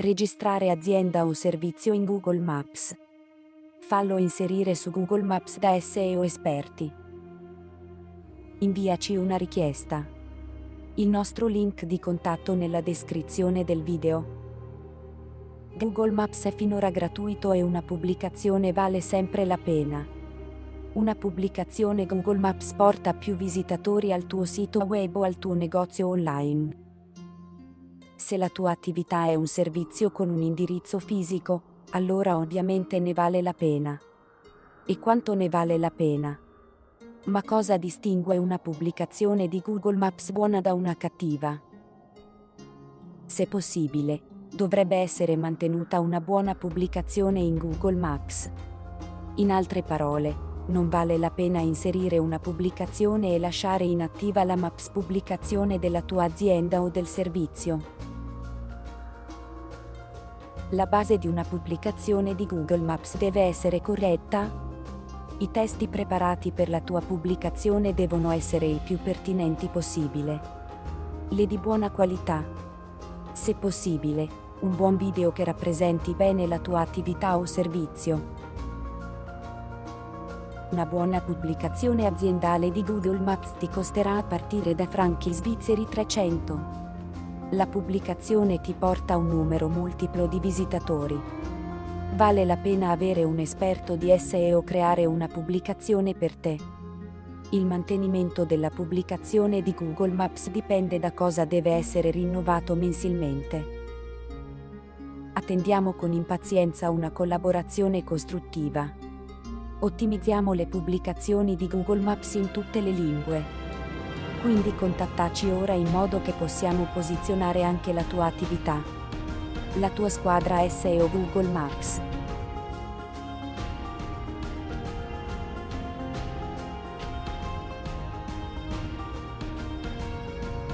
Registrare azienda o servizio in Google Maps. Fallo inserire su Google Maps da SEO esperti. Inviaci una richiesta. Il nostro link di contatto nella descrizione del video. Google Maps è finora gratuito e una pubblicazione vale sempre la pena. Una pubblicazione Google Maps porta più visitatori al tuo sito web o al tuo negozio online. Se la tua attività è un servizio con un indirizzo fisico, allora ovviamente ne vale la pena. E quanto ne vale la pena? Ma cosa distingue una pubblicazione di Google Maps buona da una cattiva? Se possibile, dovrebbe essere mantenuta una buona pubblicazione in Google Maps. In altre parole, non vale la pena inserire una pubblicazione e lasciare inattiva la Maps pubblicazione della tua azienda o del servizio. La base di una pubblicazione di Google Maps deve essere corretta? I testi preparati per la tua pubblicazione devono essere il più pertinenti possibile. Le di buona qualità. Se possibile, un buon video che rappresenti bene la tua attività o servizio. Una buona pubblicazione aziendale di Google Maps ti costerà a partire da franchi svizzeri 300 la pubblicazione ti porta un numero multiplo di visitatori. Vale la pena avere un esperto di SEO creare una pubblicazione per te. Il mantenimento della pubblicazione di Google Maps dipende da cosa deve essere rinnovato mensilmente. Attendiamo con impazienza una collaborazione costruttiva. Ottimizziamo le pubblicazioni di Google Maps in tutte le lingue quindi contattaci ora in modo che possiamo posizionare anche la tua attività. La tua squadra SEO Google Maps.